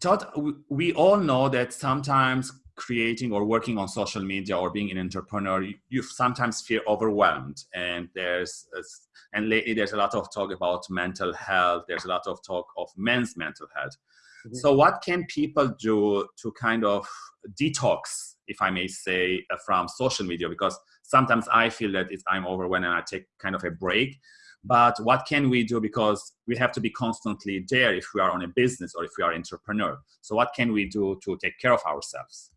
Todd, we all know that sometimes creating or working on social media or being an entrepreneur, you, you sometimes feel overwhelmed. And there's and lately there's a lot of talk about mental health. There's a lot of talk of men's mental health. Mm-hmm. So what can people do to kind of detox, if I may say, uh, from social media? Because sometimes I feel that it's, I'm overwhelmed and I take kind of a break. But what can we do? Because we have to be constantly there if we are on a business or if we are entrepreneur. So what can we do to take care of ourselves?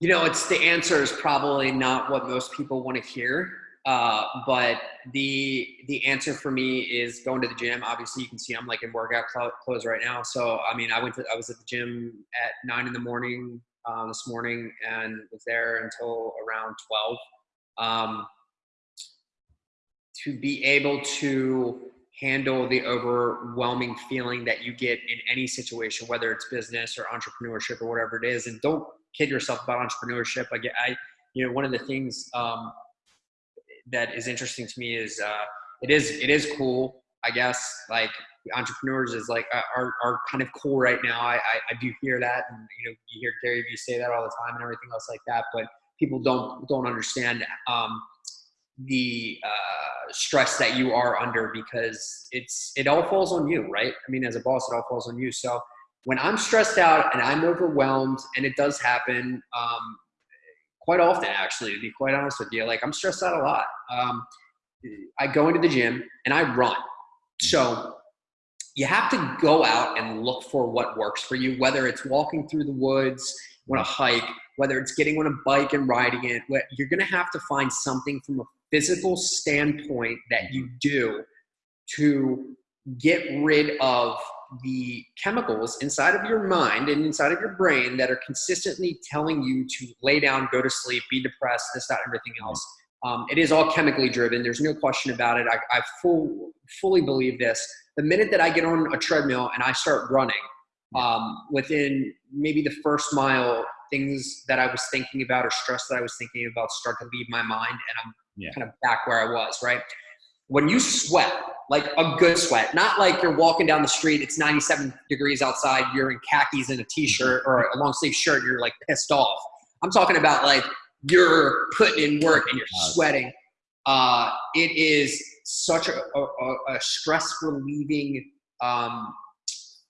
You know, it's the answer is probably not what most people want to hear. Uh, but the the answer for me is going to the gym. Obviously, you can see I'm like in workout clothes right now. So I mean, I went to I was at the gym at nine in the morning uh, this morning and was there until around twelve. Um, to be able to handle the overwhelming feeling that you get in any situation, whether it's business or entrepreneurship or whatever it is, and don't kid yourself about entrepreneurship. I get, I, you know, one of the things um, that is interesting to me is uh, it is it is cool. I guess like entrepreneurs is like uh, are, are kind of cool right now. I, I, I do hear that, and you know you hear Gary Vee say that all the time and everything else like that. But people don't don't understand um, the uh, stress that you are under because it's it all falls on you, right? I mean, as a boss, it all falls on you. So when I'm stressed out and I'm overwhelmed, and it does happen, um, quite often actually to be quite honest with you like i'm stressed out a lot um, i go into the gym and i run so you have to go out and look for what works for you whether it's walking through the woods on a hike whether it's getting on a bike and riding it you're going to have to find something from a physical standpoint that you do to get rid of the chemicals inside of your mind and inside of your brain that are consistently telling you to lay down, go to sleep, be depressed, this, that, everything else. Um, it is all chemically driven. There's no question about it. I, I full, fully believe this. The minute that I get on a treadmill and I start running, um, within maybe the first mile, things that I was thinking about or stress that I was thinking about start to leave my mind, and I'm yeah. kind of back where I was. Right when you sweat, like a good sweat, not like you're walking down the street, it's 97 degrees outside, you're in khakis and a t-shirt or a long sleeve shirt, you're like pissed off. I'm talking about like you're putting in work and you're sweating. Uh, it is such a, a, a stress relieving um,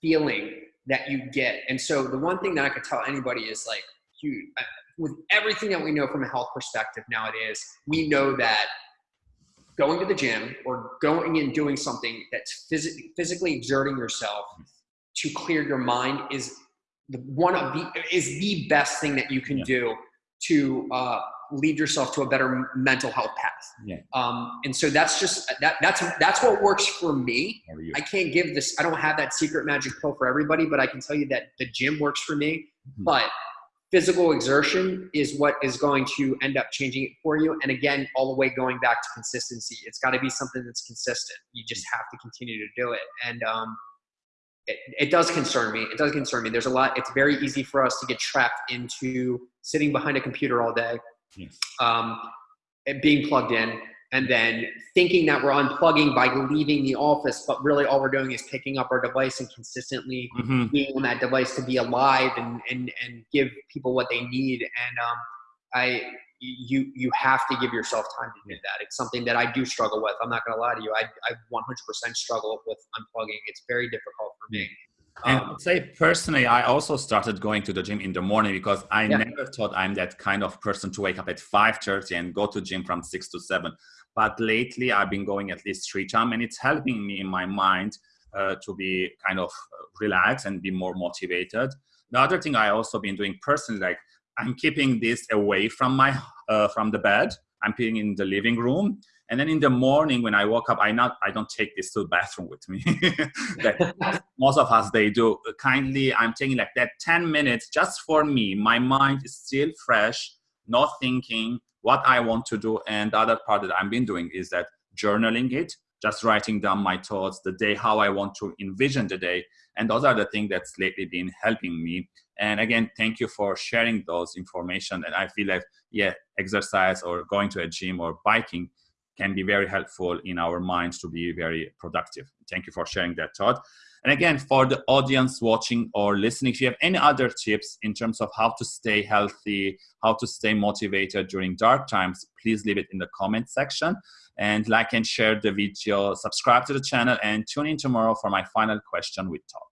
feeling that you get. And so the one thing that I could tell anybody is like, uh, with everything that we know from a health perspective nowadays, we know that going to the gym or going and doing something that's physically physically exerting yourself to clear your mind is the one of the is the best thing that you can yeah. do to uh, lead yourself to a better mental health path. Yeah. Um, and so that's just that that's that's what works for me. I can't give this. I don't have that secret magic pill for everybody, but I can tell you that the gym works for me. Mm-hmm. But physical exertion is what is going to end up changing it for you. And again, all the way going back to consistency. It's got to be something that's consistent. You just have to continue to do it. And um, it, it does concern me. It does concern me. There's a lot. It's very easy for us to get trapped into sitting behind a computer all day, yes. um, being plugged in, and then thinking that we're unplugging by leaving the office, but really all we're doing is picking up our device and consistently mm-hmm. being on that device to be alive and, and, and give people what they need. And um, I, you, you have to give yourself time to do that. It's something that I do struggle with. I'm not going to lie to you. I, I 100% struggle with unplugging. It's very difficult for me. And um, say personally, I also started going to the gym in the morning because I yeah. never thought I'm that kind of person to wake up at 5:30 and go to gym from six to seven. But lately, I've been going at least three times, and it's helping me in my mind uh, to be kind of relaxed and be more motivated. The other thing I also been doing personally, like I'm keeping this away from my uh, from the bed. I'm putting in the living room, and then in the morning when I woke up, I not I don't take this to the bathroom with me. most of us they do. Kindly, I'm taking like that 10 minutes just for me. My mind is still fresh, not thinking, what I want to do. And the other part that I've been doing is that journaling it, just writing down my thoughts, the day, how I want to envision the day. And those are the things that's lately been helping me. And again, thank you for sharing those information. And I feel like, yeah, exercise or going to a gym or biking can be very helpful in our minds to be very productive. Thank you for sharing that thought. And again, for the audience watching or listening, if you have any other tips in terms of how to stay healthy, how to stay motivated during dark times, please leave it in the comment section. And like and share the video, subscribe to the channel, and tune in tomorrow for my final question with Todd.